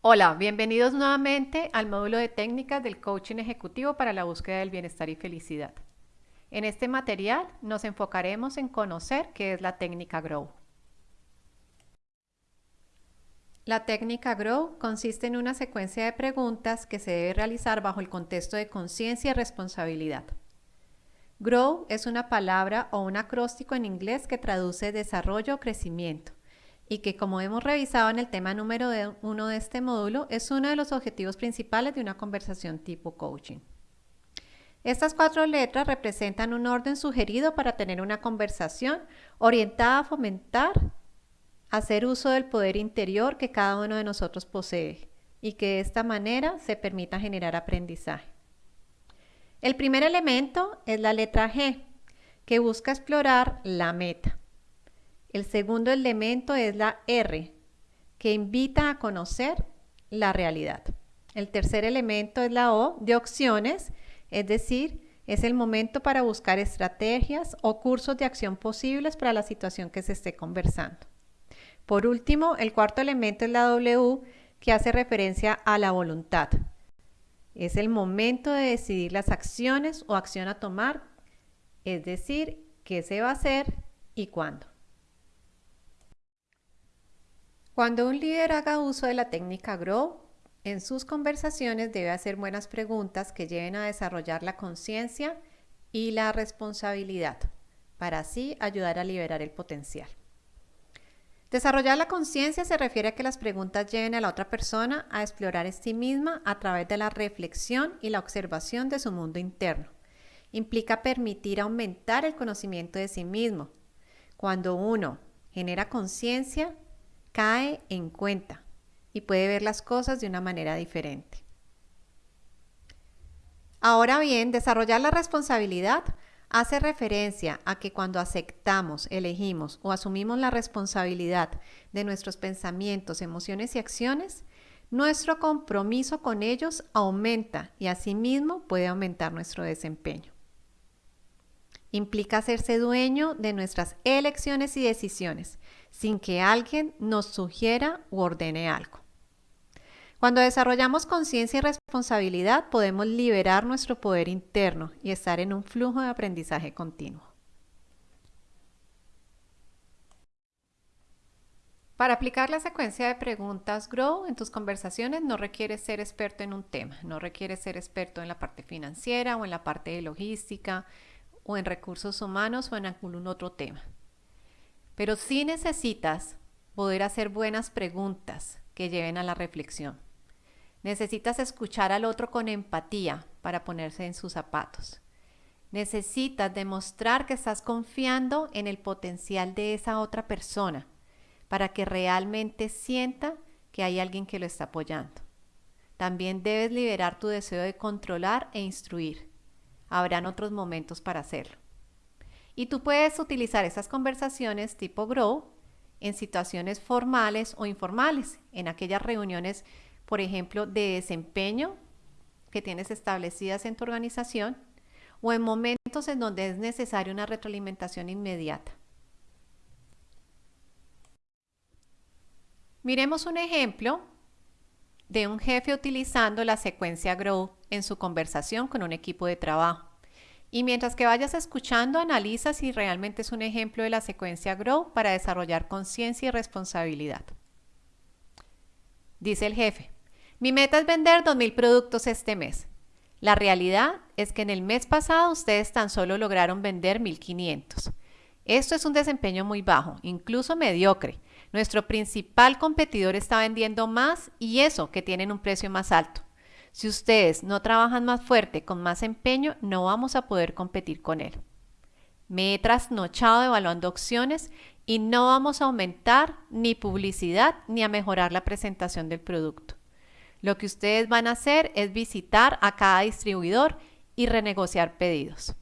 Hola, bienvenidos nuevamente al módulo de técnicas del coaching ejecutivo para la búsqueda del bienestar y felicidad. En este material nos enfocaremos en conocer qué es la técnica GROW. La técnica GROW consiste en una secuencia de preguntas que se debe realizar bajo el contexto de conciencia y responsabilidad. Grow es una palabra o un acróstico en inglés que traduce desarrollo o crecimiento y que como hemos revisado en el tema número uno de este módulo, es uno de los objetivos principales de una conversación tipo coaching. Estas cuatro letras representan un orden sugerido para tener una conversación orientada a fomentar, hacer uso del poder interior que cada uno de nosotros posee y que de esta manera se permita generar aprendizaje. El primer elemento es la letra G, que busca explorar la meta. El segundo elemento es la R, que invita a conocer la realidad. El tercer elemento es la O, de opciones, es decir, es el momento para buscar estrategias o cursos de acción posibles para la situación que se esté conversando. Por último, el cuarto elemento es la W, que hace referencia a la voluntad. Es el momento de decidir las acciones o acción a tomar, es decir, qué se va a hacer y cuándo. Cuando un líder haga uso de la técnica GROW, en sus conversaciones debe hacer buenas preguntas que lleven a desarrollar la conciencia y la responsabilidad, para así ayudar a liberar el potencial. Desarrollar la conciencia se refiere a que las preguntas lleven a la otra persona a explorar en sí misma a través de la reflexión y la observación de su mundo interno. Implica permitir aumentar el conocimiento de sí mismo. Cuando uno genera conciencia, cae en cuenta y puede ver las cosas de una manera diferente. Ahora bien, desarrollar la responsabilidad hace referencia a que cuando aceptamos, elegimos o asumimos la responsabilidad de nuestros pensamientos, emociones y acciones, nuestro compromiso con ellos aumenta y asimismo puede aumentar nuestro desempeño. Implica hacerse dueño de nuestras elecciones y decisiones sin que alguien nos sugiera u ordene algo. Cuando desarrollamos conciencia y responsabilidad, podemos liberar nuestro poder interno y estar en un flujo de aprendizaje continuo. Para aplicar la secuencia de preguntas GROW en tus conversaciones no requieres ser experto en un tema, no requieres ser experto en la parte financiera o en la parte de logística o en recursos humanos o en algún otro tema. Pero sí necesitas poder hacer buenas preguntas que lleven a la reflexión. Necesitas escuchar al otro con empatía para ponerse en sus zapatos. Necesitas demostrar que estás confiando en el potencial de esa otra persona para que realmente sienta que hay alguien que lo está apoyando. También debes liberar tu deseo de controlar e instruir. Habrán otros momentos para hacerlo. Y tú puedes utilizar esas conversaciones tipo Grow en situaciones formales o informales, en aquellas reuniones por ejemplo, de desempeño que tienes establecidas en tu organización o en momentos en donde es necesaria una retroalimentación inmediata. Miremos un ejemplo de un jefe utilizando la secuencia GROW en su conversación con un equipo de trabajo. Y mientras que vayas escuchando, analiza si realmente es un ejemplo de la secuencia GROW para desarrollar conciencia y responsabilidad. Dice el jefe, mi meta es vender 2.000 productos este mes. La realidad es que en el mes pasado ustedes tan solo lograron vender 1.500. Esto es un desempeño muy bajo, incluso mediocre. Nuestro principal competidor está vendiendo más y eso que tienen un precio más alto. Si ustedes no trabajan más fuerte, con más empeño, no vamos a poder competir con él. Me he trasnochado evaluando opciones y no vamos a aumentar ni publicidad ni a mejorar la presentación del producto. Lo que ustedes van a hacer es visitar a cada distribuidor y renegociar pedidos.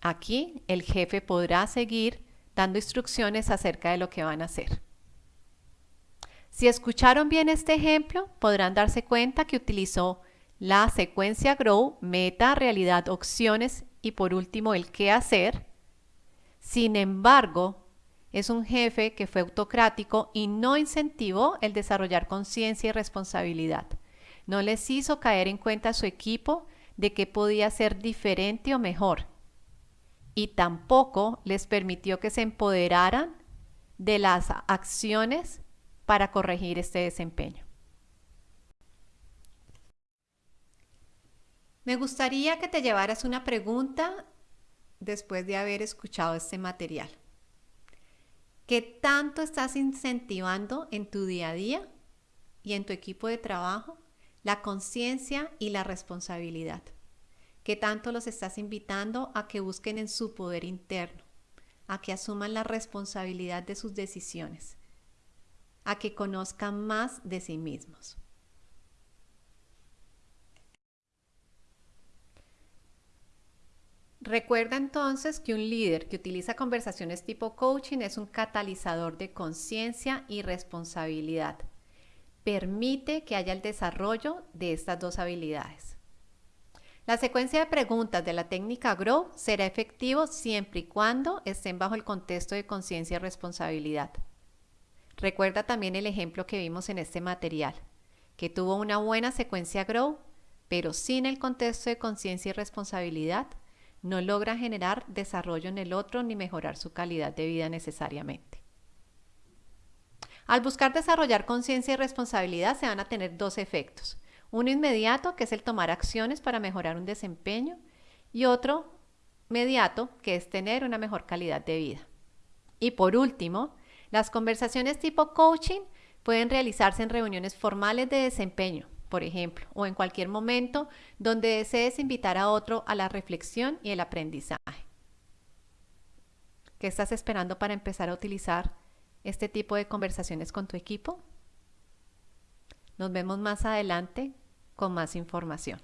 Aquí el jefe podrá seguir dando instrucciones acerca de lo que van a hacer. Si escucharon bien este ejemplo, podrán darse cuenta que utilizó la secuencia GROW, meta, realidad, opciones y por último el qué hacer. Sin embargo, es un jefe que fue autocrático y no incentivó el desarrollar conciencia y responsabilidad. No les hizo caer en cuenta a su equipo de que podía ser diferente o mejor. Y tampoco les permitió que se empoderaran de las acciones para corregir este desempeño. Me gustaría que te llevaras una pregunta después de haber escuchado este material. ¿Qué tanto estás incentivando en tu día a día y en tu equipo de trabajo la conciencia y la responsabilidad? ¿Qué tanto los estás invitando a que busquen en su poder interno, a que asuman la responsabilidad de sus decisiones, a que conozcan más de sí mismos? Recuerda entonces que un líder que utiliza conversaciones tipo coaching es un catalizador de conciencia y responsabilidad. Permite que haya el desarrollo de estas dos habilidades. La secuencia de preguntas de la técnica GROW será efectivo siempre y cuando estén bajo el contexto de conciencia y responsabilidad. Recuerda también el ejemplo que vimos en este material, que tuvo una buena secuencia GROW, pero sin el contexto de conciencia y responsabilidad, no logra generar desarrollo en el otro ni mejorar su calidad de vida necesariamente. Al buscar desarrollar conciencia y responsabilidad se van a tener dos efectos. Uno inmediato, que es el tomar acciones para mejorar un desempeño, y otro mediato, que es tener una mejor calidad de vida. Y por último, las conversaciones tipo coaching pueden realizarse en reuniones formales de desempeño, por ejemplo, o en cualquier momento donde desees invitar a otro a la reflexión y el aprendizaje. ¿Qué estás esperando para empezar a utilizar este tipo de conversaciones con tu equipo? Nos vemos más adelante con más información.